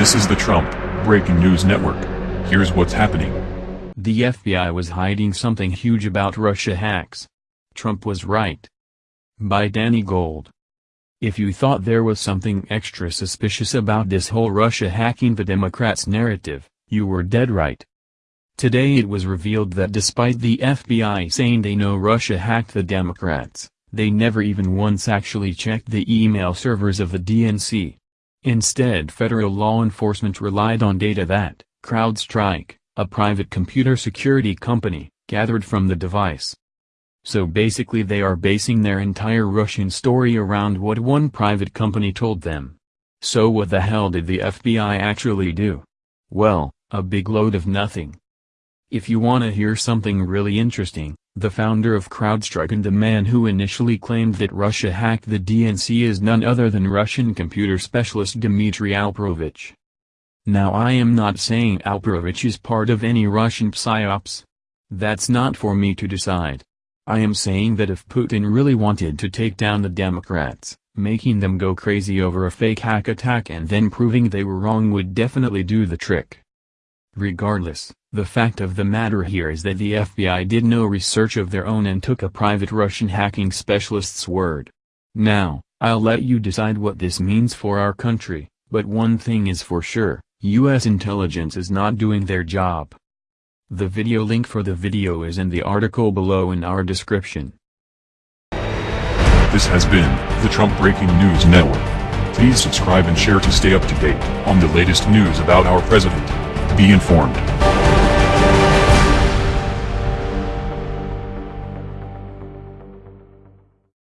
This is the Trump Breaking News Network. Here's what's happening. The FBI was hiding something huge about Russia hacks. Trump was right. By Danny Gold. If you thought there was something extra suspicious about this whole Russia hacking the Democrats narrative, you were dead right. Today it was revealed that despite the FBI saying they know Russia hacked the Democrats, they never even once actually checked the email servers of the DNC. Instead federal law enforcement relied on data that, CrowdStrike, a private computer security company, gathered from the device. So basically they are basing their entire Russian story around what one private company told them. So what the hell did the FBI actually do? Well, a big load of nothing. If you wanna hear something really interesting, the founder of CrowdStrike and the man who initially claimed that Russia hacked the DNC is none other than Russian computer specialist Dmitry Alperovitch. Now I am not saying Alperovitch is part of any Russian psyops. That's not for me to decide. I am saying that if Putin really wanted to take down the Democrats, making them go crazy over a fake hack attack and then proving they were wrong would definitely do the trick. Regardless, the fact of the matter here is that the FBI did no research of their own and took a private Russian hacking specialist's word. Now, I'll let you decide what this means for our country, but one thing is for sure, US intelligence is not doing their job. The video link for the video is in the article below in our description. This has been the Trump Breaking News Network. Please subscribe and share to stay up to date on the latest news about our president. Be informed.